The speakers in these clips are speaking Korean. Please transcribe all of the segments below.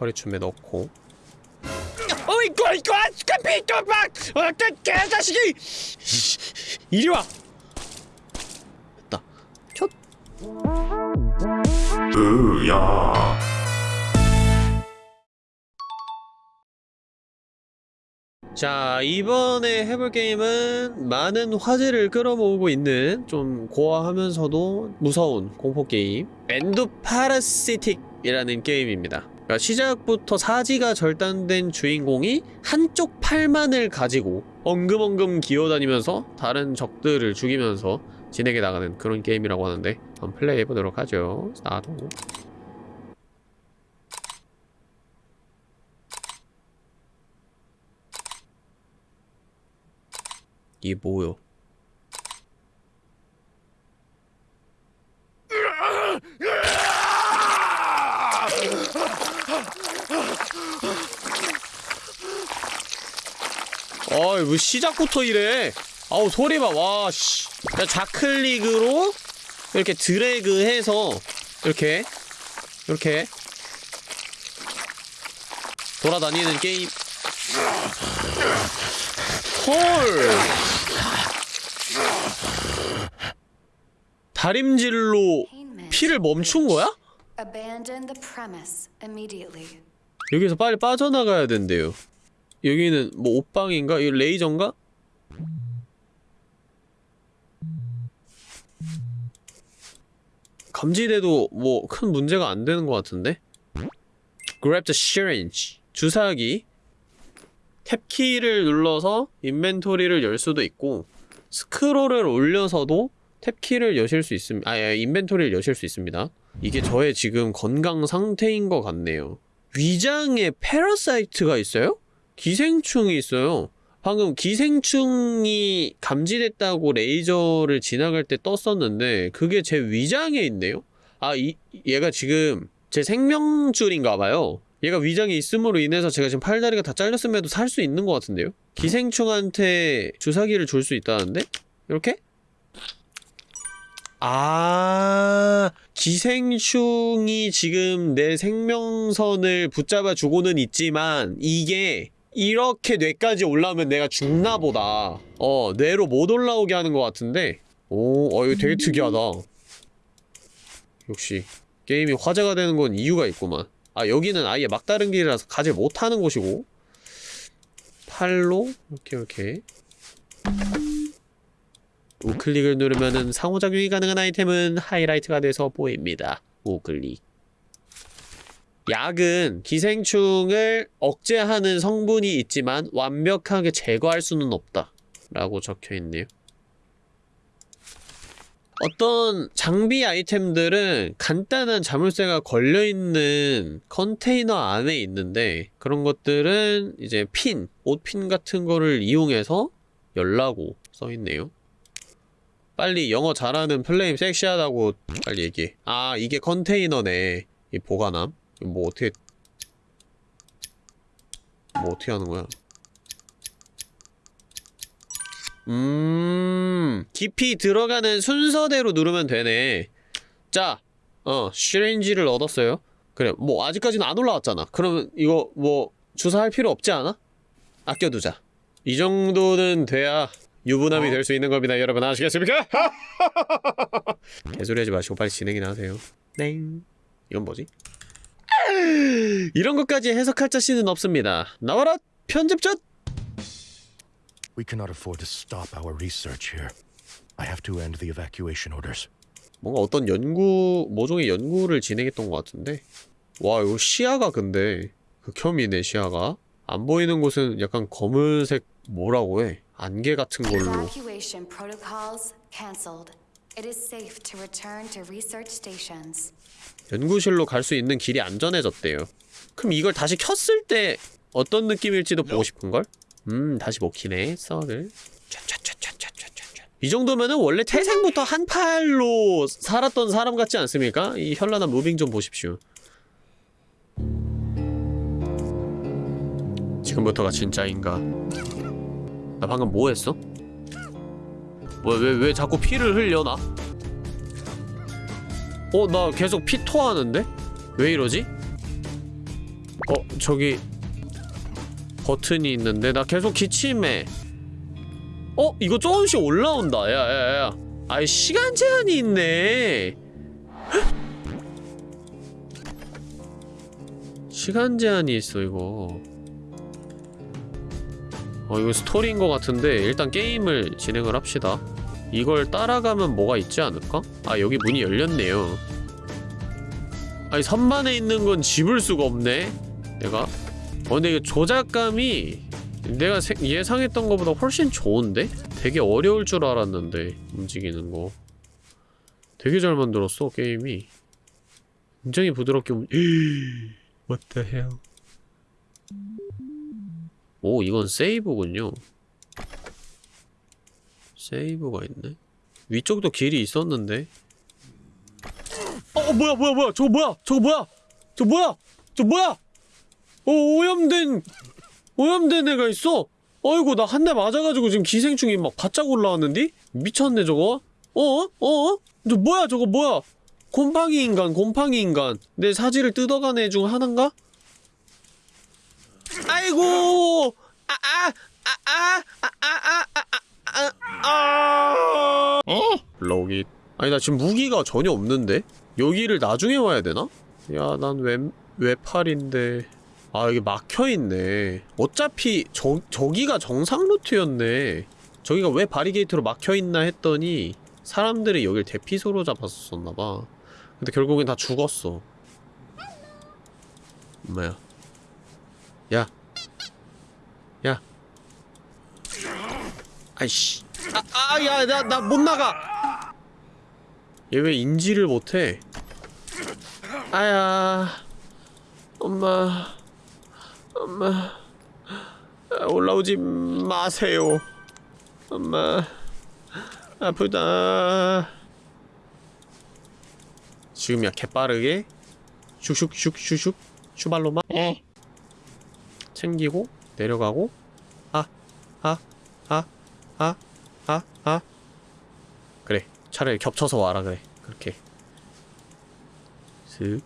허리춤에 넣고. 어이구 이거 스카피 또막! 어떤 개자식이! 이리 와! 됐다. 첫 으야. 자 이번에 해볼 게임은 많은 화제를 끌어모으고 있는 좀 gore하면서도 무서운 공포게임 Endoparasitic이라는 게임입니다 그러니까 시작부터 사지가 절단된 주인공이 한쪽 팔만을 가지고 엉금엉금 기어다니면서 다른 적들을 죽이면서 진행해 나가는 그런 게임이라고 하는데 한번 플레이해보도록 하죠 나도 이게 뭐요? 어이 뭐 시작부터 이래 아우 소리 봐와 씨. 자, 좌클릭으로 이렇게 드래그 해서 이렇게 이렇게 돌아다니는 게임 헐 다림질로 피를 멈춘 거야? Abandon the premise immediately. 여기서 빨리 빠져나가야 된대요 여기는 뭐 옷방인가? 이거 레이저인가? 감지돼도 뭐 큰 문제가 안 되는 것 같은데? Grab the syringe 주사기 탭키를 눌러서 인벤토리를 열 수도 있고 스크롤을 올려서도 탭키를 여실 수 있습니다. 아, 아, 인벤토리를 여실 수 있습니다. 이게 저의 지금 건강 상태인 것 같네요. 위장에 패러사이트가 있어요? 기생충이 있어요. 방금 기생충이 감지됐다고 레이저를 지나갈 때 떴었는데 그게 제 위장에 있네요? 아, 이, 얘가 지금 제 생명줄인가 봐요. 얘가 위장에 있음으로 인해서 제가 지금 팔다리가 다 잘렸음에도 살 수 있는 것 같은데요? 기생충한테 주사기를 줄 수 있다는데? 이렇게? 아, 기생충이 지금 내 생명선을 붙잡아 주고는 있지만 이게 이렇게 뇌까지 올라오면 내가 죽나 보다. 어, 뇌로 못 올라오게 하는 것 같은데. 오, 어, 이거 되게 특이하다. 역시 게임이 화제가 되는 건 이유가 있구만. 아, 여기는 아예 막다른 길이라서 가지 못하는 곳이고. 팔로 이렇게 이렇게. 우클릭을 누르면은 상호작용이 가능한 아이템은 하이라이트가 돼서 보입니다. 우클릭. 약은 기생충을 억제하는 성분이 있지만 완벽하게 제거할 수는 없다. 라고 적혀있네요. 어떤 장비 아이템들은 간단한 자물쇠가 걸려있는 컨테이너 안에 있는데 그런 것들은 이제 핀, 옷핀 같은 거를 이용해서 열라고 써있네요. 빨리 영어 잘하는 플레임 섹시하다고 빨리 얘기해. 아, 이게 컨테이너네. 이 보관함. 뭐 어떻게 뭐 어떻게 하는 거야? 음, 깊이 들어가는 순서대로 누르면 되네. 자, 어, 시렌지를 얻었어요. 그래, 뭐 아직까지는 안 올라왔잖아. 그러면 이거 뭐 주사할 필요 없지 않아? 아껴두자. 이 정도는 돼야 유부남이 될수 있는 겁니다. 여러분 아시겠습니까? 개소리 하지 마시고 빨리 진행이나 하세요. 땡. 이건 뭐지? 이런 것까지 해석할 자신은 없습니다. 나와라 편집자! We cannot afford to stop our research here. I have to end the evacuation orders. 뭔가 어떤 연구, 모종의 연구를 진행했던 것 같은데 와 이거 시야가 근데 극혐이네 시야가 안 보이는 곳은 약간 검은색 뭐라고 해 안개 같은 걸로. 연구실로 갈 수 있는 길이 안전해졌대요 그럼 이걸 다시 켰을 때 어떤 느낌일지도 보고 싶은걸? 음 다시 먹히네 썰을. 이 정도면은 원래 태생부터 한 팔로 살았던 사람 같지 않습니까? 이 현란한 무빙 좀 보십시오 지금부터가 진짜인가 나 방금 뭐 했어? 왜, 왜, 왜 자꾸 피를 흘려, 나? 어, 나 계속 피 토하는데? 왜 이러지? 어 저기 버튼이 있는데 나 계속 기침해 어 이거 조금씩 올라온다 야야야 아이 시간 제한이 있네 헉! 시간 제한이 있어 이거 어 이거 스토리인 것 같은데 일단 게임을 진행을 합시다. 이걸 따라가면 뭐가 있지 않을까? 아 여기 문이 열렸네요. 아니 선반에 있는 건 집을 수가 없네. 내가. 어 근데 이거 조작감이 내가 세- 예상했던 것보다 훨씬 좋은데? 되게 어려울 줄 알았는데 움직이는 거. 되게 잘 만들었어 게임이. 굉장히 부드럽게 움... What the hell 오 이건 세이브군요. 세이브가 있네? 위쪽도 길이 있었는데? 어, 어 뭐야 뭐야 뭐야. 저거 뭐야? 저거 뭐야? 저 뭐야? 저 뭐야? 어 오염된 오염된 애가 있어. 어이구 나 한 대 맞아가지고 지금 기생충이 막 바짝 올라왔는데? 미쳤네 저거. 어? 어? 저 뭐야 저거 뭐야? 곰팡이 인간 곰팡이 인간. 내 사지를 뜯어간 애 중 하나인가? 아이고 아아아아아아아아 럭잇 아니 나 지금 무기가 전혀 없는데 여기를 나중에 와야 되나? 야 난 왼 외팔인데 아 여기 막혀있네 어차피 저, 저기가 정상 루트였네 저기가 왜 바리게이트로 막혀있나 했더니 사람들이 여길 대피소로 잡았었나봐 근데 결국엔 다 죽었어 엄마야 야 야. 아이씨 아, 아, 야, 나, 나 못 나가! 얘 왜 인지를 못해? 아야. 엄마. 엄마. 아, 올라오지 마세요. 엄마. 아프다. 지금이야, 개빠르게. 슉슉슉슉슉. 슈발로마. 챙기고, 내려가고. 아, 아, 아, 아, 아, 아. 그래. 차라리 겹쳐서 와라, 그래. 그렇게. 슥.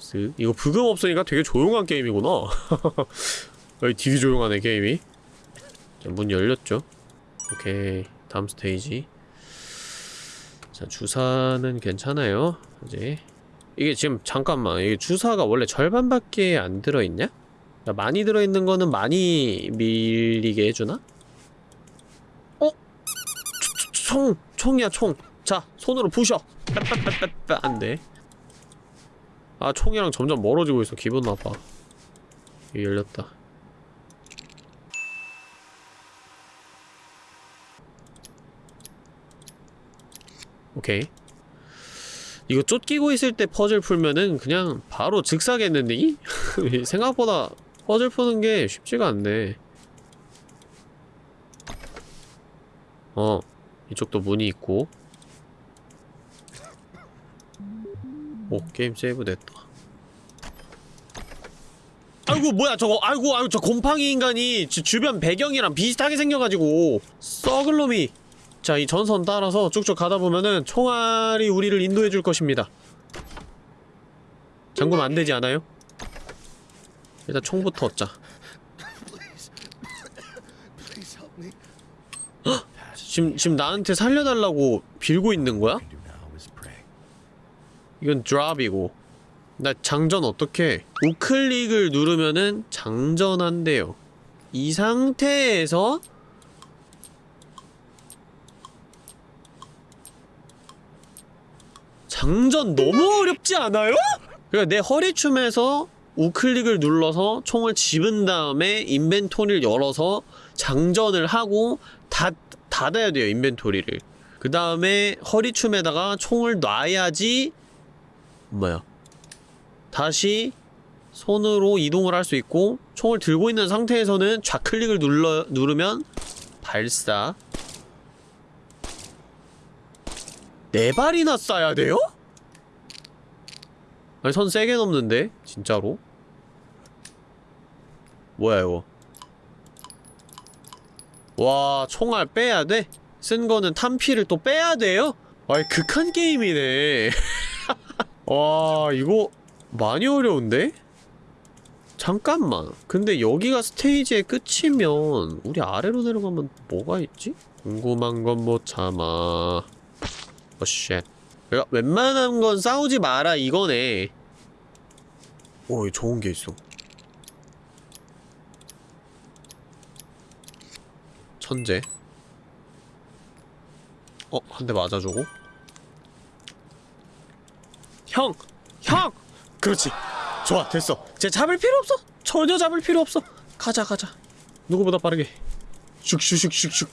슥. 이거 부금 없으니까 되게 조용한 게임이구나. 여기 되게 조용하네, 게임이. 자, 문 열렸죠. 오케이. 다음 스테이지. 자, 주사는 괜찮아요. 이제. 이게 지금, 잠깐만. 이게 주사가 원래 절반밖에 안 들어있냐? 야, 많이 들어있는 거는 많이 밀리게 해주나? 어? 총! 총이야, 총! 자, 손으로 부셔! 빼빼빼빼빼 안 돼. 아, 총이랑 점점 멀어지고 있어. 기분 나빠. 열렸다. 오케이. 이거 쫓기고 있을 때 퍼즐 풀면은 그냥 바로 즉사겠는데? 생각보다 퍼즐 푸는 게 쉽지가 않네. 어, 이쪽도 문이 있고. 오, 게임 세이브 됐다. 아이고, 뭐야, 저거, 아이고, 아이고, 저 곰팡이 인간이 주, 주변 배경이랑 비슷하게 생겨가지고. 썩을 놈이. 자, 이 전선 따라서 쭉쭉 가다 보면은 총알이 우리를 인도해 줄 것입니다. 잠그면 안 되지 않아요? 일단 총부터 얻자. 지금 지금 나한테 살려달라고 빌고 있는 거야? 이건 드랍이고 나 장전 어떻게? 우클릭을 누르면은 장전한대요. 이 상태에서 장전 너무 어렵지 않아요? 그러니까 내 허리춤에서 우클릭을 눌러서 총을 집은 다음에 인벤토리를 열어서 장전을 하고 닫, 닫아야 돼요 인벤토리를. 그 다음에 허리춤에다가 총을 놔야지 뭐야? 다시 손으로 이동을 할 수 있고 총을 들고 있는 상태에서는 좌클릭을 눌러, 누르면 발사. 네 발이나 쏴야 돼요? 아니 선 세게 넘는데 진짜로 뭐야 이거 와 총알 빼야 돼? 쓴 거는 탄피를 또 빼야 돼요? 아이 극한 게임이네 와 이거 많이 어려운데? 잠깐만. 근데 여기가 스테이지의 끝이면 우리 아래로 내려가면 뭐가 있지? 궁금한 건 못 참아. 어, shit. 내가 웬만한 건 싸우지 마라 이거네. 오, 좋은 게 있어. 천재. 어, 한 대 맞아주고. 형! 형! 그렇지. 좋아, 됐어. 이제 잡을 필요 없어. 전혀 잡을 필요 없어. 가자, 가자. 누구보다 빠르게. 슉슉슉슉슉.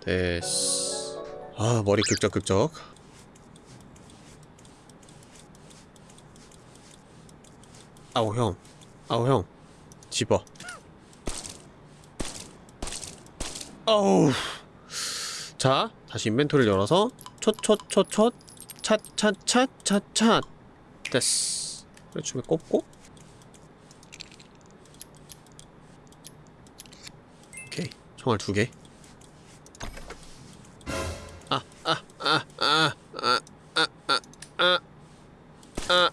됐어. 아, 머리 극적극적. 아우, 형. 아우, 형. 집어. 어우. 자, 다시 인벤토리를 열어서 촛촛촛촛 찻찻찻찻찻 됐어. 그래 춤에 꼽고 오케이 총알 두 개. 아, 아, 아, 아, 아, 아, 아, 아, 아,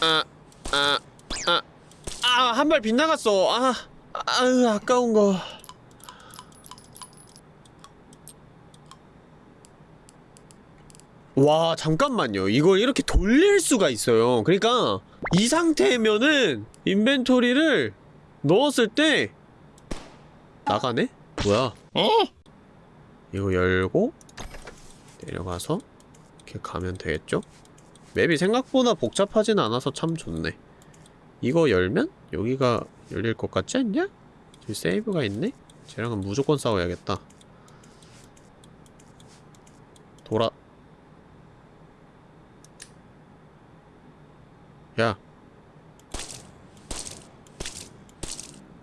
아, 아, 아, 아, 한발 빗나갔어. 아, 아유, 아까운 거. 와 잠깐만요 이걸 이렇게 돌릴 수가 있어요 그러니까 이 상태면은 인벤토리를 넣었을 때 나가네? 뭐야 이거 열고 내려가서 이렇게 가면 되겠죠? 맵이 생각보다 복잡하진 않아서 참 좋네 이거 열면 여기가 열릴 것 같지 않냐? 저기 세이브가 있네? 쟤랑은 무조건 싸워야겠다 돌아 야.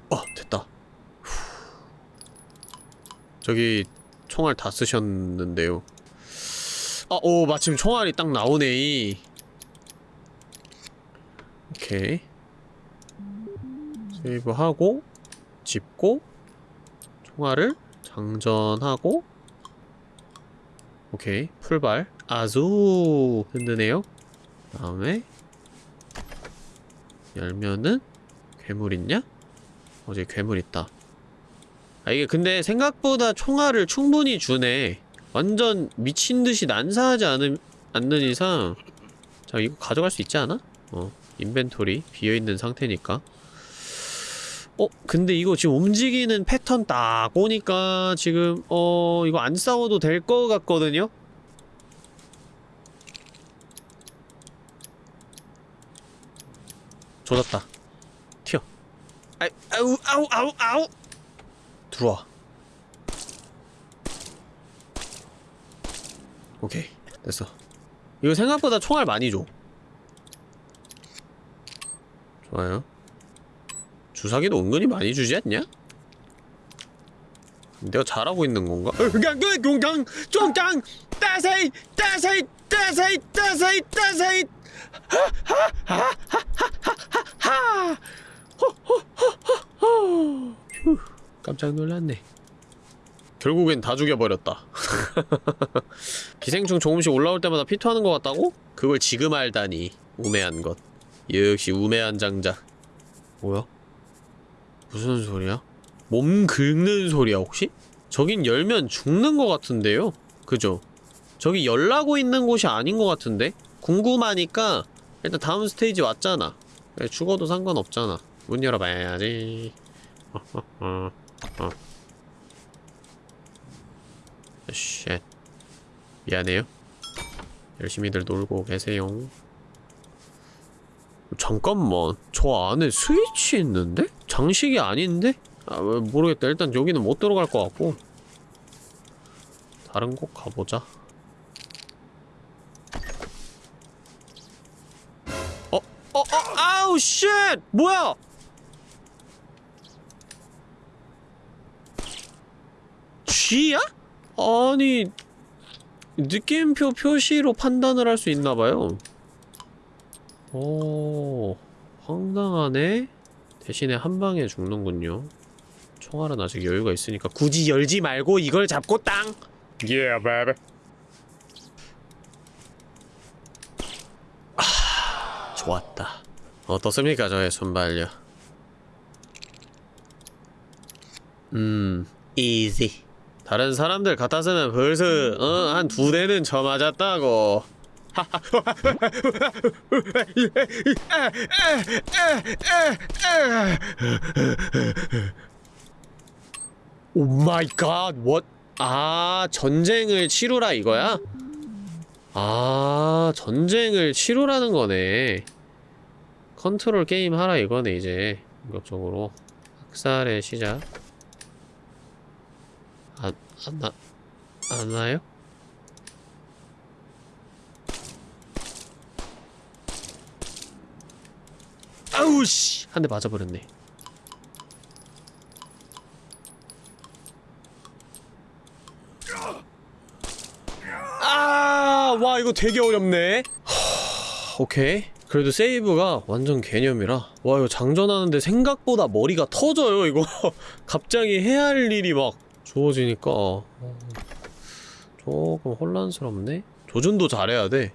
어, 됐다. 후. 저기 총알 다 쓰셨는데요. 아, 오, 마침 총알이 딱 나오네. 오케이. 세이브하고 짚고 총알을 장전하고 오케이 풀발 아주 든든해요 다음에 열면은 괴물 있냐? 어제 괴물 있다. 아 이게 근데 생각보다 총알을 충분히 주네. 완전 미친듯이 난사하지 않은, 않는 이상 자 이거 가져갈 수 있지 않아? 어 인벤토리 비어있는 상태니까 어? 근데 이거 지금 움직이는 패턴 딱 보니까 지금 어 이거 안 싸워도 될 것 같거든요? 조졌다. 튀어. 아이, 아우, 아우, 아우, 아우! 들어와. 오케이. 됐어. 이거 생각보다 총알 많이 줘. 좋아요. 주사기도 은근히 많이 주지 않냐? 내가 잘하고 있는 건가? 공강 종강 따세이 따세이 따세이 따세이 따세이 휴 깜짝 놀랐네 결국엔 다 죽여버렸다 기생충 조금씩 올라올 때마다 피투하는 것 같다고? 그걸 지금 알다니 우매한 것 역시 우매한 장자 뭐야? 무슨 소리야? 몸 긁는 소리야 혹시? 저긴 열면 죽는 것 같은데요? 그죠? 저기 열라고 있는 곳이 아닌 것 같은데? 궁금하니까 일단 다음 스테이지 왔잖아. 예, 죽어도 상관없잖아. 문 열어봐야지. 어, 어, 어, 어. shit. 미안해요. 열심히들 놀고 계세요. 잠깐만 저 안에 스위치 있는데? 장식이 아닌데? 아왜 모르겠다. 일단 여기는 못 들어갈 것 같고. 다른 곳 가보자 아우 shit! 뭐야! 쥐야? 아니 느낌표 표시로 판단을 할 수 있나봐요 오 황당하네 대신에 한 방에 죽는군요 총알은 아직 여유가 있으니까 굳이 열지 말고 이걸 잡고 땅! Yeah, baby. 좋았다 어떻습니까 저의 순발력? 음 easy. 다른 사람들 같아서는 벌써 어, 한 두 대는 쳐맞았다고. oh my god what? 아 전쟁을 치루라 이거야? 아 전쟁을 치루라는 거네. 컨트롤 게임 하라 이거네, 이제. 본격적으로. 학살의 시작. 안, 안 나, 안 나요? 아우, 씨! 한 대 맞아버렸네. 아, 와, 이거 되게 어렵네. 하, 오케이. 그래도 세이브가 완전 개념이라. 와, 이거 장전하는데 생각보다 머리가 터져요, 이거. 갑자기 해야 할 일이 막 주어지니까. 어, 조금 혼란스럽네. 조준도 잘해야 돼.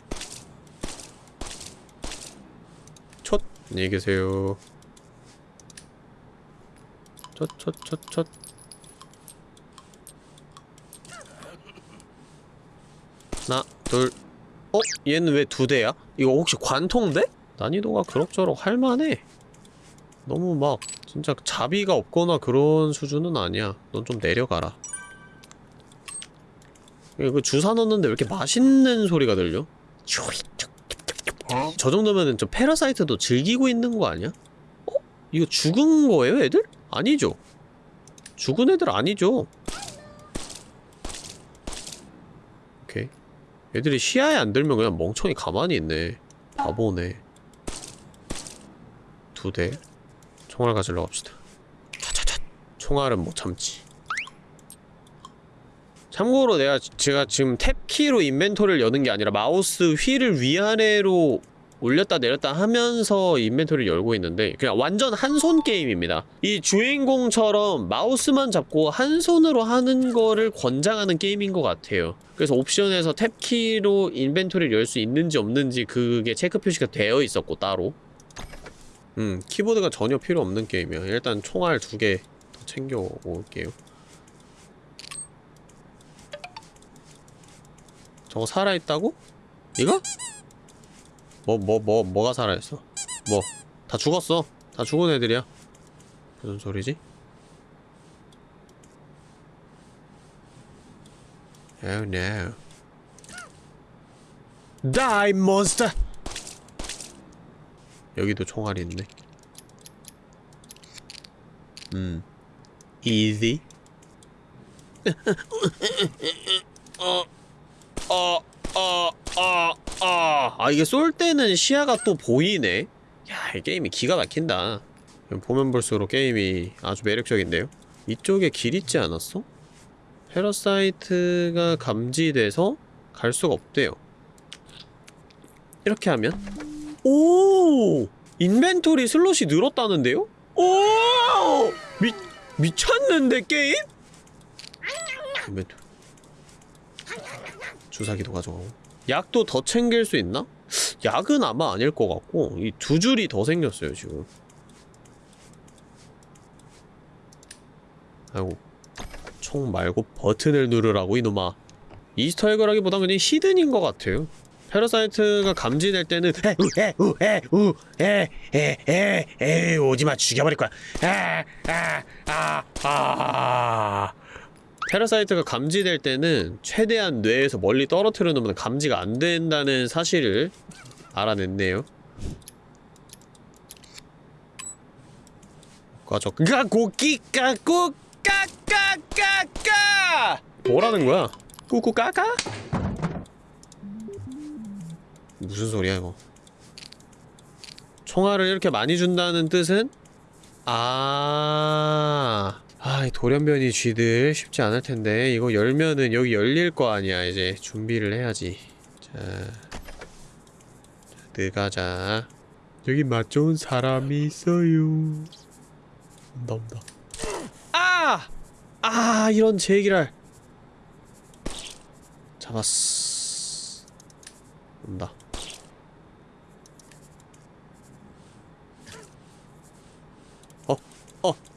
첫, 안녕히 계세요. 첫, 첫, 첫, 첫. 하나, 둘. 어? 얘는 왜 두 대야? 이거 혹시 관통대? 난이도가 그럭저럭 할만해. 너무 막 진짜 자비가 없거나 그런 수준은 아니야. 넌 좀 내려가라. 이거 주사 넣는데 왜 이렇게 맛있는 소리가 들려? 저 정도면은 좀 패러사이트도 즐기고 있는 거 아니야? 어? 이거 죽은 거예요, 애들? 아니죠. 죽은 애들 아니죠. 오케이. 애들이 시야에 안 들면 그냥 멍청이 가만히 있네. 바보네. 두 대. 총알 가지러 갑시다. 차차차. 총알은 못 참지. 참고로 내가 지- 제가 지금 tab키로 inventory를 여는 게 아니라 마우스 휠을 위아래로 올렸다 내렸다 하면서 inventory를 열고 있는데 그냥 완전 한 손 게임입니다. 이 주인공처럼 마우스만 잡고 한 손으로 하는 거를 권장하는 게임인 것 같아요. 그래서 옵션에서 tab키로 inventory를 열 수 있는지 없는지 그게 체크 표시가 되어 있었고 따로 음 키보드가 전혀 필요 없는 게임이야. 일단 총알 두 개 더 챙겨 올게요. 저거 살아있다고? 이거? 뭐, 뭐, 뭐, 뭐가 살아있어? 뭐, 다 죽었어. 다 죽은 애들이야. 무슨 소리지? Oh no. Die, monster! 여기도 총알이 있네. 음. easy. 어, 어, 어, 어, 어. 아, 이게 쏠 때는 시야가 또 보이네? 야, 이 게임이 기가 막힌다. 보면 볼수록 게임이 아주 매력적인데요? 이쪽에 길 있지 않았어? parasite가 감지돼서 갈 수가 없대요. 이렇게 하면 오! inventory slot이 늘었다는데요? 오! 미, 미쳤는데 게임? inventory 주사기도 가져가고 약도 더 챙길 수 있나? 약은 아마 아닐 것 같고 이 두 줄이 더 생겼어요 지금. 아이고 총 말고 버튼을 누르라고 이놈아. Easter egg라기보단 그냥 hidden인 것 같아요. parasite가 감지될 때는 우에우에우에에에 오지마 죽여버릴 거야. 아아아아 parasite가 감지될 때는 최대한 뇌에서 멀리 떨어뜨려 놓으면 감지가 안 된다는 사실을 알아냈네요. 꺼져. 까고끼 까고 까까까까 뭐라는 거야? 꾸꾸 까까? 무슨 소리야 이거? 총알을 이렇게 많이 준다는 뜻은 아. 아, 이 돌연변이 쥐들 쉽지 않을 텐데 이거 열면은 여기 열릴 거 아니야 이제 준비를 해야지. 자, 자 들어가자. 여기 맛 좋은 사람이 있어요. 온다 온다. 아! 아 이런 제기랄. 잡았어. 온다.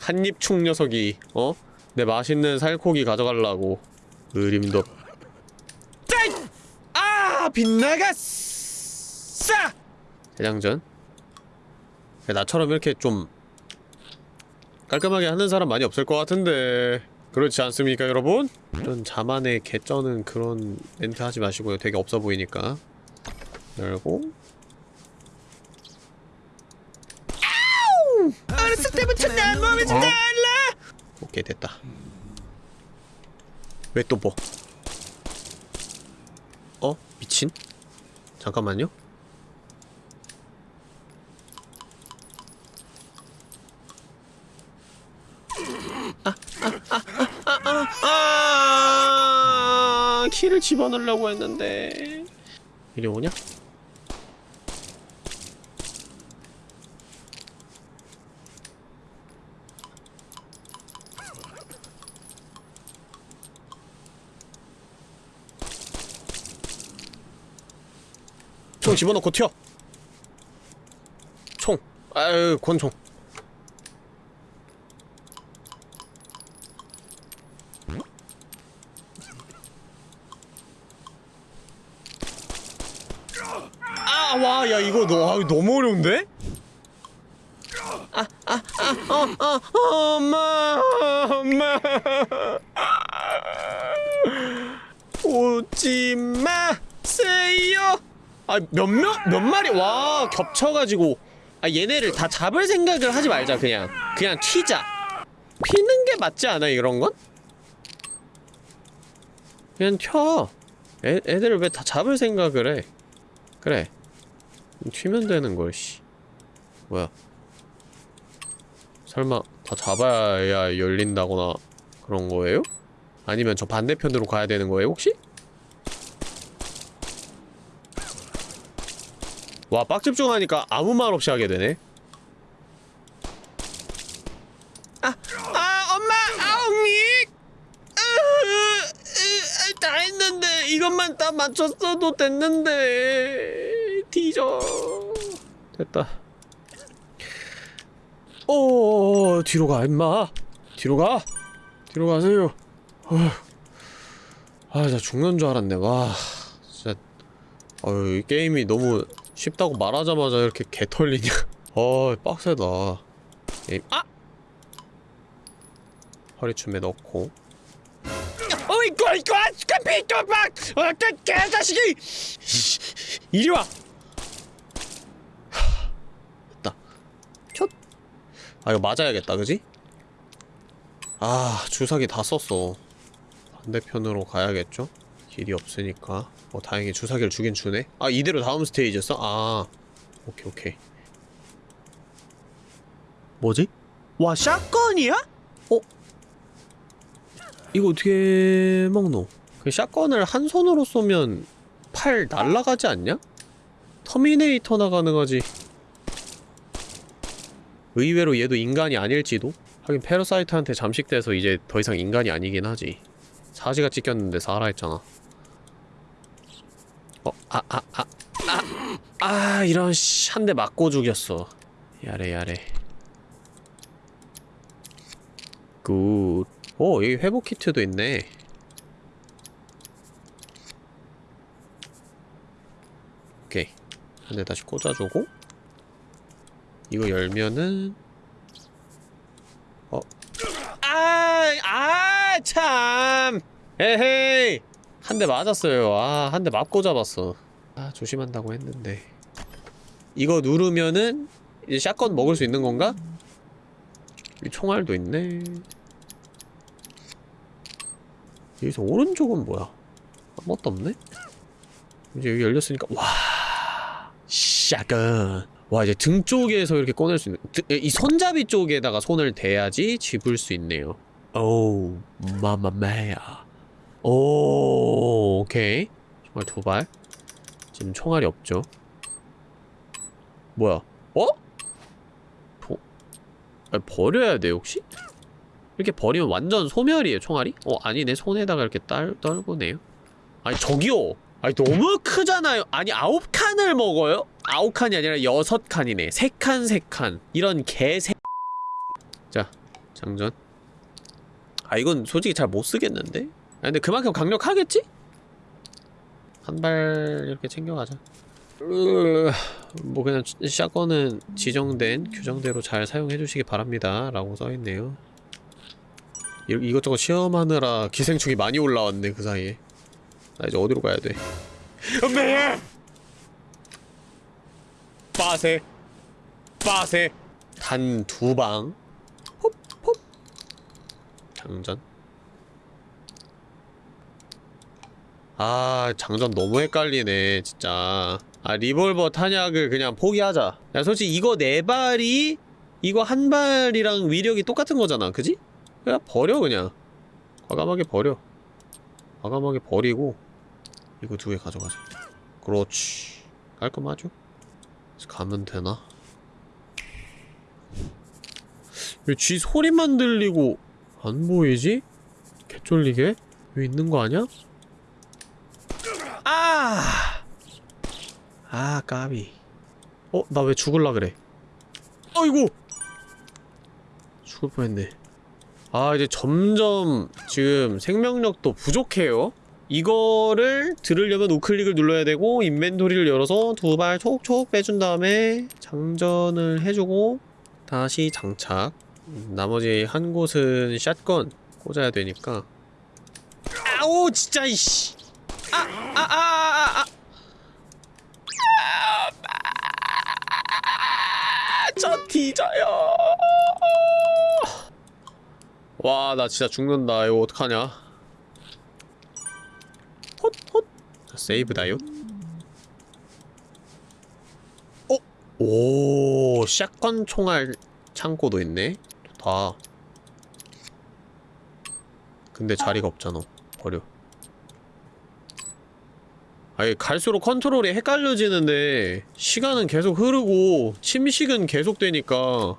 한입충 녀석이 어? 내 맛있는 살코기 가져가려고 의림도 짠! 아 빗나갔어! 대장전 나처럼 이렇게 좀 깔끔하게 하는 사람 많이 없을 것 같은데 그렇지 않습니까 여러분? 이런 자만의 개쩌는 그런 멘트 하지 마시고요 되게 없어 보이니까 열고 어렸을 때부터 난 몸이 좀 달라! 오케이 됐다 왜 또 뭐? 어? 미친? 잠깐만요 아, 키를 집어넣으려고 했는데 이리 오냐? 총 집어넣고 튀어 총 아유 권총 아, 와, 야, 이거 너, 아, 너무 어려운데? 아, 아, 아, 어, 어, 어, 엄마, 엄마. 오지 마세요. 아, 몇 마리, 와, 겹쳐가지고. 아, 얘네를 다 잡을 생각을 하지 말자, 그냥. 그냥 튀자. 피는 게 맞지 않아, 이런 건? 그냥 튀어. 애, 애들을 왜 다 잡을 생각을 해? 그래. 튀면 되는 걸, 씨. 뭐야. 설마, 다 잡아야 열린다거나 그런 거예요? 아니면 저 반대편으로 가야 되는 거예요, 혹시? 와, 빡집중하니까 아무 말 없이 하게 되네. 아, 아, 엄마! 아웅이! 다 했는데, 이것만 다 맞췄어도 됐는데. 뒤져. 됐다. 오, 뒤로 가, 임마. 뒤로 가. 뒤로 가세요. 어휴. 아, 나 죽는 줄 알았네. 와, 진짜. 어휴, 이 게임이 너무 쉽다고 말하자마자 이렇게 개 털리냐. 어, 빡세다. 게임, 아! 허리춤에 넣고. 어이구, 이거, 깜삐, 막! 어, 개, 개자식이! 이리 와! 됐다. 촛! 아, 이거 맞아야겠다, 그지? 아, 주사기 다 썼어. 반대편으로 가야겠죠? 길이 없으니까. 어, 다행히 주사기를 주긴 주네? 아, 이대로 다음 스테이지였어? 아. 오케이, 오케이. 뭐지? 와, 샷건이야? 어? 이거 어떻게 먹노? 그 샷건을 한 손으로 쏘면 팔 날라가지 않냐? 터미네이터나 가능하지. 의외로 얘도 인간이 아닐지도? 하긴 parasite한테 잠식돼서 이제 더 이상 인간이 아니긴 하지. 사지가 찢겼는데 살아있잖아. 어, 아, 아, 아, 아, 아, 이런, 씨, 한 대 맞고 죽였어. やれ, やれ. Good. 오, 여기 회복 키트도 있네. 오케이. 한 대 다시 꽂아주고. 이거 열면은, 어. 아, 아, 참! 에헤이! 한 대 맞았어요. 아, 한 대 맞고 잡았어. 아, 조심한다고 했는데. 이거 누르면은, 이제 샷건 먹을 수 있는 건가? 이 총알도 있네. 여기서 오른쪽은 뭐야? 아무것도 없네? 이제 여기 열렸으니까 와 샷건 와 이제 등 쪽에서 이렇게 꺼낼 수 있는 등- 이 손잡이 쪽에다가 손을 대야지 집을 수 있네요 오 마마메야 오 오케이. 총알 두 발. 지금 총알이 없죠? 뭐야? 어? 도... 아, 버려야 돼 혹시? 이렇게 버리면 완전 소멸이에요 총알이? 어 아니네 손에다가 이렇게 딸, 떨구네요. 아니 저기요! 아니 너무 크잖아요. 아니 아홉 칸을 먹어요? 아홉 칸이 아니라 여섯 칸이네. 세 칸 세 칸. 이런 개새 자 장전. 아 이건 솔직히 잘 못 쓰겠는데? 아 근데 그만큼 강력하겠지? 한 발 이렇게 챙겨가자. 으, 뭐 그냥 샷건은 지정된 규정대로 잘 사용해주시기 바랍니다. 라고 써있네요. 이, 이것저것 시험하느라 기생충이 많이 올라왔네 그 사이에. 나 이제 어디로 가야 돼? 엄마! 빠세. 빠세. 단 두방. 홉 홉. 장전 아 장전 너무 헷갈리네 진짜 아 리볼버 탄약을 그냥 포기하자 야 솔직히 이거 네 발이 이거 한 발이랑 위력이 똑같은 거잖아 그지? 그냥 버려 그냥 과감하게 버려 과감하게 버리고 이거 두 개 가져가자 그렇지 깔끔하죠? 가면 되나? 왜 쥐 소리만 들리고 안 보이지? 개쫄리게? 여기 있는 거 아니야? 아! 아 까비 어? 나 왜 죽을라 그래 아이고! 죽을 뻔했네 아 이제 점점 지금 생명력도 부족해요 이거를 들으려면 우클릭을 눌러야 되고 인벤토리를 열어서 두 발 촉촉 빼준 다음에 장전을 해주고 다시 장착 음, 나머지 한 곳은 샷건 꽂아야 되니까 아오 진짜 이씨 아아아아아 저 뒤져요 와 나 진짜 죽는다 이거 어떡하냐 헛헛 세이브다요 어? 오 샷건 총알 창고도 있네 좋다 근데 자리가 없잖아 버려 아니 갈수록 컨트롤이 헷갈려지는데 시간은 계속 흐르고 침식은 계속되니까.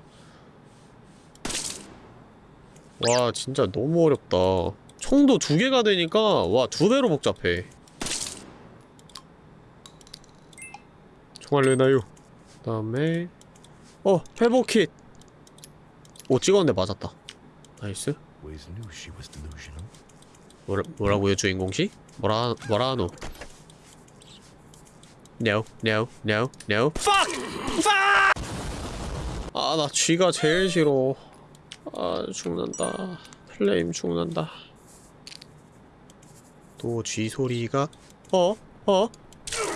와 진짜 너무 어렵다. 총도 두 개가 되니까 와 두 배로 복잡해. 총알 내놔요. 그 다음에 어 회복kit. 오 찍었는데 맞았다. nice. 뭐라, 뭐라고요 주인공씨? 뭐라 뭐라 하노 No no no no Fuck! Fuck! 아 나 쥐가 제일 싫어 아 죽는다 flame 죽는다 또 쥐 소리가 어? 어?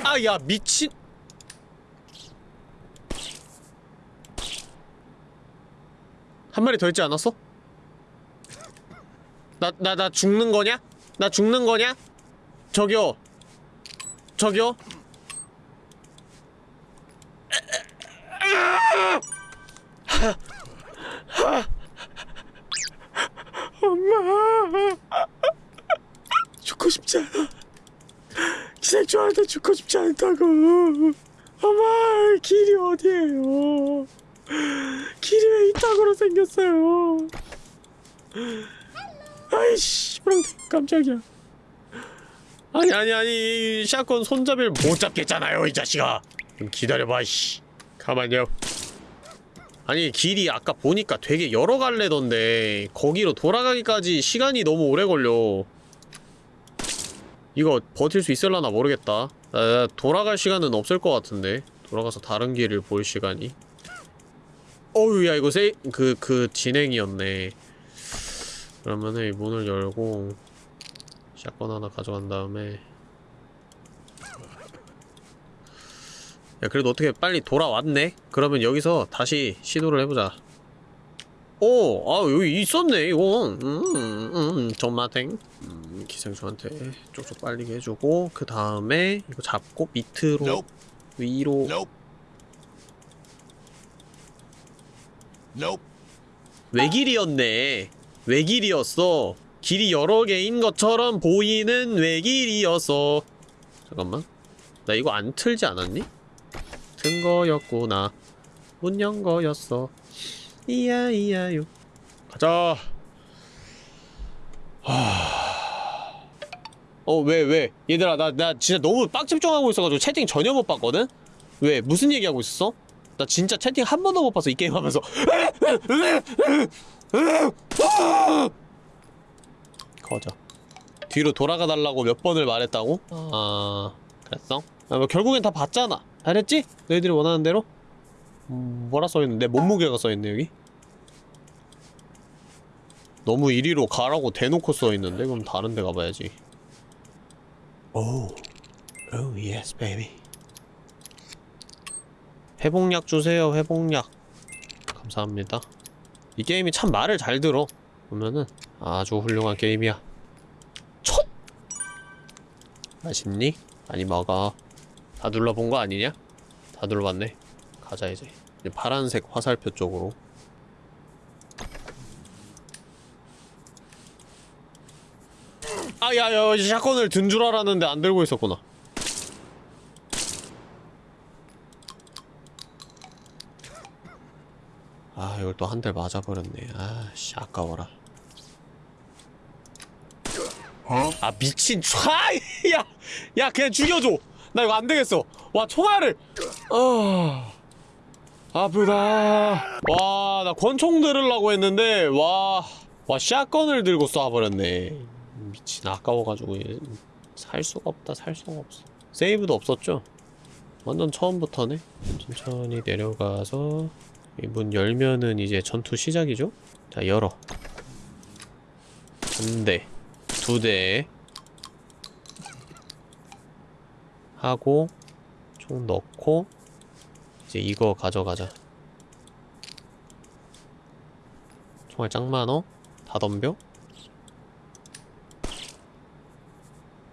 아 야 미친 한 마리 더 있지 않았어? 나, 나, 나 죽는 거냐? 나 죽는 거냐? 저기요. 저기요. 엄마. 죽고 싶지 않아. 기생충한테 죽고 싶지 않다고. 엄마, 길이 어디에요? 길이 왜 이따구로 생겼어요? 아이씨 깜짝이야. 아니 아니 아니 이 샷건 손잡이를 못 잡겠잖아요 이 자식아. 좀 기다려봐 씨. 가만요 아니 길이 아까 보니까 되게 여러 갈래던데. 거기로 돌아가기까지 시간이 너무 오래 걸려 이거 버틸 수 있을라나 모르겠다 아, 돌아갈 시간은 없을 것 같은데 돌아가서 다른 길을 볼 시간이 어우 야 이거 세 그, 그 진행이었네 그러면은 이 문을 열고 샷건 하나 가져간 다음에 야 그래도 어떻게 빨리 돌아왔네? 그러면 여기서 다시 시도를 해보자 오! 아 여기 있었네 이거 음, 음, 전마탱 음, 기생충한테 쪽쪽 빨리게 해주고 그 다음에 이거 잡고 밑으로 Nope. 위로. Nope. Nope. 외길이었네. 외길이었어. 길이 여러 개인 것처럼 보이는 외길이었어 잠깐만. 나 이거 안 틀지 않았니? 튼 거였구나. 문 연 거였어. 이야 이야요 가자 어, 왜, 왜? 얘들아, 나, 나 진짜 너무 빡 집중하고 있어가지고 채팅 전혀 못 봤거든? 왜? 무슨 얘기하고 있었어? 나 진짜 채팅 한 번도 못 봤어, 이 게임 하면서. 거저. 뒤로 돌아가 달라고 몇 번을 말했다고? 아, 그랬어? 아, 뭐 결국엔 다 봤잖아. 잘했지? 너희들이 원하는 대로? 음, 뭐라 써있는데? 몸무게가 써있네, 여기? 너무 이리로 가라고 대놓고 써있는데? 그럼 다른 데 가봐야지. 오, 오, yes, baby. 회복약 주세요, 회복약. 감사합니다. 이 게임이 참 말을 잘 들어. 보면은 아주 훌륭한 게임이야. 첫! 맛있니? 많이 먹어. 다 눌러본 거 아니냐? 다 눌러봤네. 가자, 이제. 이제 파란색 화살표 쪽으로. 아, 야, 야, 샷건을 든 줄 알았는데 안 들고 있었구나. 아, 이걸 또 한 대 맞아버렸네. 아, 씨, 아까워라. 아, 미친, 촤! 야! 야, 그냥 죽여줘! 나 이거 안 되겠어! 와, 총알을! 아. 아프다. 와, 나 권총 들으려고 했는데, 와. 와, 샷건을 들고 쏴버렸네. 미친, 아까워가지고, 얘. 살 수가 없다, 살 수가 없어. 세이브도 없었죠? 완전 처음부터네? 천천히 내려가서, 이 문 열면은 이제 전투 시작이죠? 자, 열어. 한 대, 두 대. 하고, 총 넣고, 이제 이거 가져가자. 총알 짱 많어? 다 덤벼?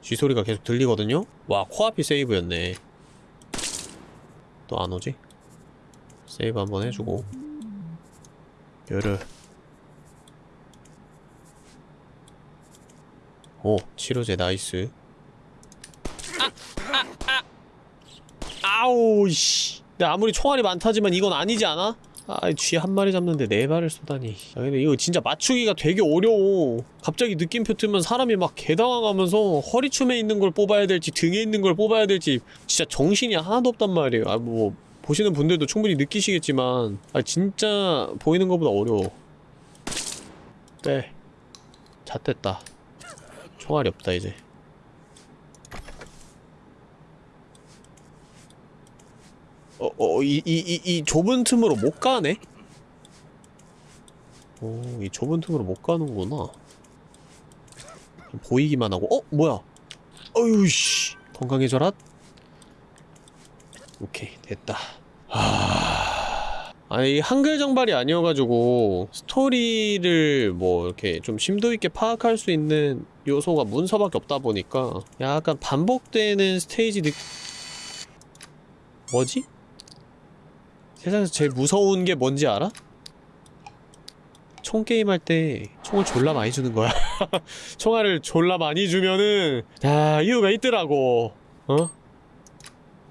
쥐소리가 계속 들리거든요? 와, 코앞이 세이브였네. 또 안 오지? 세이브 한번 해주고. 열을. 오, 치료제 nice. 아우 씨. 아무리 총알이 많다지만 이건 아니지 않아? 아, 쥐 한 마리 잡는데 네 발을 쏘다니. 아, 근데 이거 진짜 맞추기가 되게 어려워. 갑자기 느낌표 뜨면 사람이 막 개당황하면서 허리춤에 있는 걸 뽑아야 될지 등에 있는 걸 뽑아야 될지 진짜 정신이 하나도 없단 말이에요. 아, 뭐 보시는 분들도 충분히 느끼시겠지만 아, 진짜 보이는 것보다 어려워. 네. 잣됐다. 총알이 없다 이제. 어, 어, 이, 이, 이, 이 좁은 틈으로 못 가네? 오, 이 좁은 틈으로 못 가는구나. 보이기만 하고, 어? 뭐야? 어휴, 씨. 건강해져라? 오케이, 됐다. 하... 아니, 한글 정발이 아니어가지고, 스토리를 뭐, 이렇게 좀 심도 있게 파악할 수 있는 요소가 문서밖에 없다 보니까, 약간 반복되는 스테이지 느... 뭐지? 세상에서 제일 무서운 게 뭔지 알아? 총 게임 할 때 총을 졸라 많이 주는 거야. 총알을 졸라 많이 주면은 자 이유가 있더라고. 어?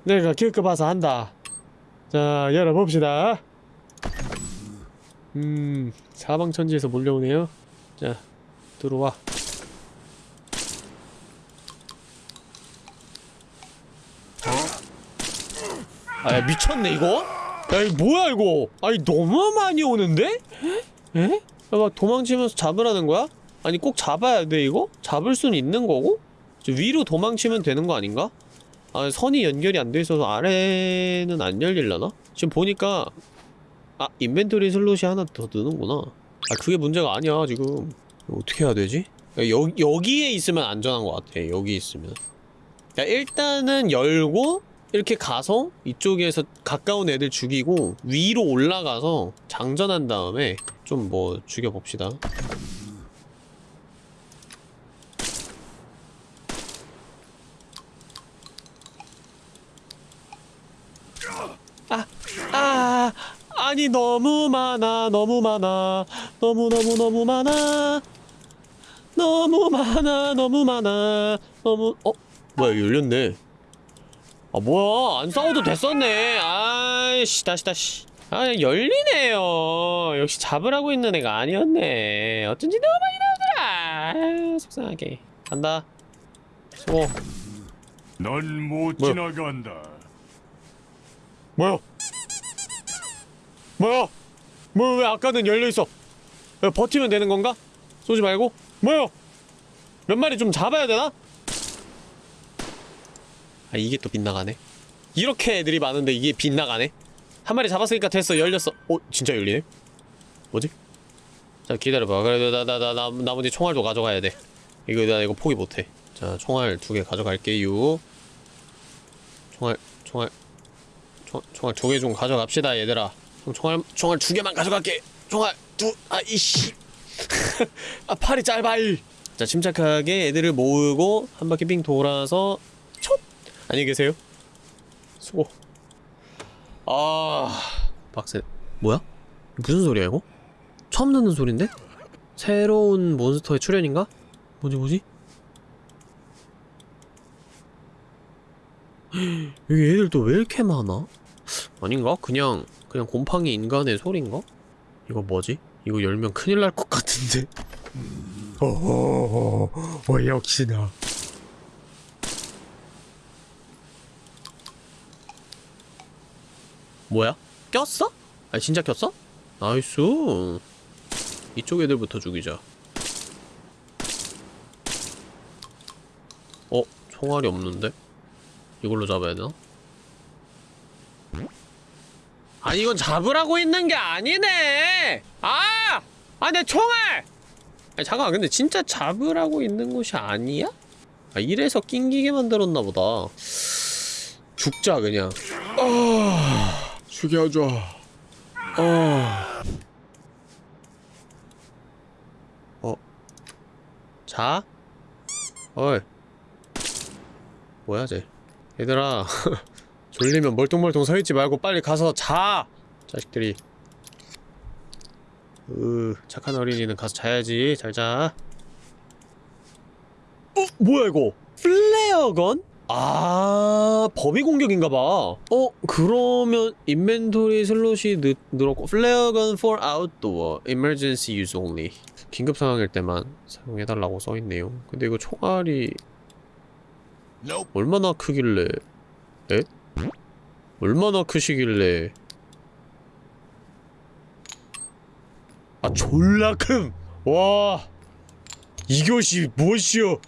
내가 겪어봐서 한다. 자 열어봅시다. 음 사방천지에서 몰려오네요. 자 들어와. 아 미쳤네 이거? 야 이거 뭐야 이거 아니 너무 많이 오는데? 에? 야, 막 도망치면서 잡으라는 거야? 아니 꼭 잡아야 돼 이거? 잡을 수는 있는 거고? 저 위로 도망치면 되는 거 아닌가? 아 선이 연결이 안 돼 있어서 아래는 안 열릴라나? 지금 보니까 아 인벤토리 슬롯이 하나 더 느는구나 아 그게 문제가 아니야 지금 어떻게 해야 되지? 야, 여, 여기에 있으면 안전한 것 같아 여기 있으면 야 일단은 열고 이렇게 가서 이쪽에서 가까운 애들 죽이고 위로 올라가서 장전한 다음에 좀 뭐 죽여봅시다. 아, 아, 아니 너무 많아 너무 많아. 너무 너무 너무 많아. 너무 많아 너무 많아. 너무 어? 뭐야 열렸네 아 뭐야? 안 싸워도 됐었네. 아이씨 다시 다시. 아 열리네요. 역시 잡으라고 있는 애가 아니었네. 어쩐지 너무 많이 나오더라. 아, 속상하게. 간다. 수고 넌못 뭐야? 지나간다. 뭐야? 뭐야? 뭐야 왜 아까는 열려있어? 야, 버티면 되는 건가? 쏘지 말고? 뭐야? 몇 마리 좀 잡아야 되나? 아 이게 또 빗나가네? 이렇게 애들이 많은데 이게 빗나가네? 한 마리 잡았으니까 됐어 열렸어. 어 진짜 열리네? 뭐지? 자 기다려봐. 그래도 나 나 나 나 나머지 총알도 가져가야 돼. 이거 나 이거 포기 못해. 자 총알 두 개 가져갈게요. 총알 총알 총, 총알 두 개 좀 가져갑시다 얘들아. 총알 총알 두 개만 가져갈게. 총알 두아 이씨. 아 팔이 짧아이. 자 침착하게 애들을 모으고 한 바퀴 빙 돌아서 촉 안녕히 계세요 수고 아 빡세 뭐야 무슨 소리야 이거 처음 듣는 소린데 새로운 몬스터의 출현인가 뭐지 뭐지 여기 애들 또 왜 이렇게 많아? 아닌가? 그냥 그냥 곰팡이 인간의 소린가? 이거 뭐지? 이거 열면 큰일 날 것 같은데. 어허허, 어 역시나. 뭐야? 꼈어? 아 진짜 꼈어? Nice. 이쪽 애들부터 죽이자. 어? 총알이 없는데? 이걸로 잡아야 되나? 아니 이건 잡으라고 있는 게 아니네! 아! 아 내 총알! 아니 잠깐만 근데 진짜 잡으라고 있는 곳이 아니야? 아 이래서 낑기게 만들었나 보다 죽자 그냥 아 죽여줘 아 어? 자? 어이 뭐야 쟤 얘들아 졸리면 멀뚱멀뚱 서있지 말고 빨리 가서 자! 자식들이 으 착한 어린이는 가서 자야지 잘 자 어? 뭐야 이거 flare gun? 아 범위 공격인가봐. 어? 그러면 inventory slot이 느, 늘었고 flare gun for outdoor emergency use only. 긴급 상황일 때만 사용해달라고 써있네요. 근데 이거 총알이 얼마나 크길래 에? 얼마나 크시길래? 아 졸라 큼! 와! 이것이 무엇이여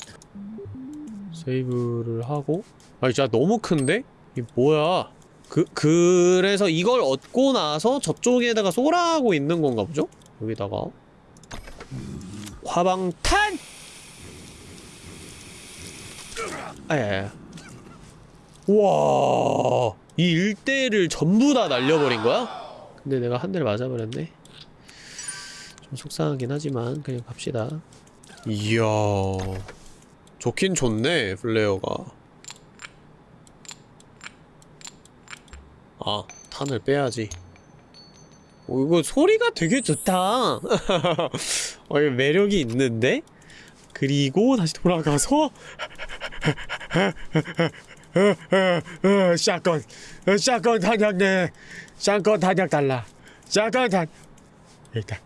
세이브를 하고 아 진짜 너무 큰데? 이 뭐야 그, 그래서 이걸 얻고 나서 저쪽에다가 쏘라고 있는 건가 보죠? 여기다가 화방탄! 아야야 우와 이 일대를 전부 다 날려버린 거야? 근데 내가 한 대를 맞아버렸네 좀 속상하긴 하지만 그냥 갑시다 이야 좋긴 좋네 플레어가. 아 탄을 빼야지. 오 이거 소리가 되게 좋다. 어 이거 매력이 있는데? 그리고 다시 돌아가서 샷건 샷건 탄약네 샷건 탄약 달라. 샷건 탄. 일단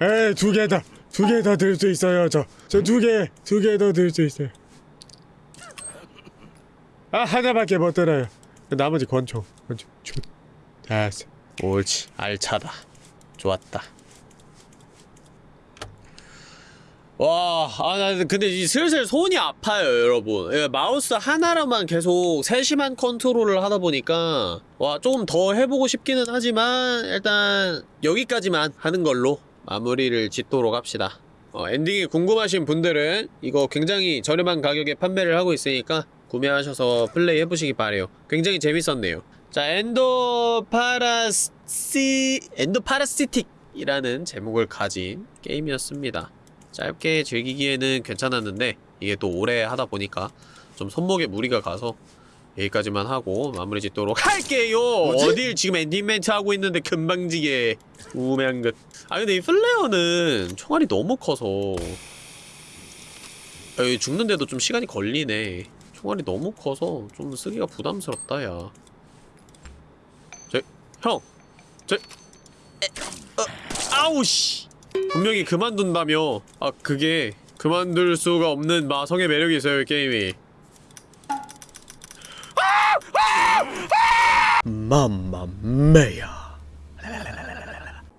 에두 개더 두개더들수 있어요. 저 저 두 개 두 개 더 들 수 있어요. 아 하나밖에 못 들어요. 나머지 권총 권총. 슛 됐어 옳지. 알차다. 좋았다. 와, 아, 나 근데 이 슬슬 손이 아파요, 여러분. 예, 마우스 하나로만 계속 세심한 컨트롤을 하다 보니까, 와, 조금 더 해보고 싶기는 하지만, 일단, 여기까지만 하는 걸로 마무리를 짓도록 합시다. 어, 엔딩이 궁금하신 분들은 이거 굉장히 저렴한 가격에 판매를 하고 있으니까, 구매하셔서 플레이 해보시기 바래요. 굉장히 재밌었네요. 자, Endoparasi, Endoparasitic이라는 제목을 가진 게임이었습니다. 짧게 즐기기에는 괜찮았는데 이게 또 오래 하다 보니까 좀 손목에 무리가 가서 여기까지만 하고 마무리 짓도록 할게요. 어딜 지금 엔딩 멘트 하고 있는데 건방지게. 우매한 것 아 근데 이 flare는 총알이 너무 커서. 아, 여기 죽는데도 좀 시간이 걸리네. 총알이 너무 커서 좀 쓰기가 부담스럽다 야. 저, 형! 저, 에, 어, 아우씨! 분명히 그만둔다며. 아 그게 그만둘 수가 없는 마성의 매력이 있어요 이 게임이 맘마메야.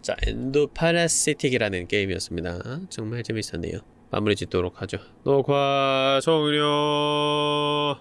자 엔도 파라시틱이라는 게임이었습니다. 정말 재밌었네요. 마무리 짓도록 하죠. 녹화 종료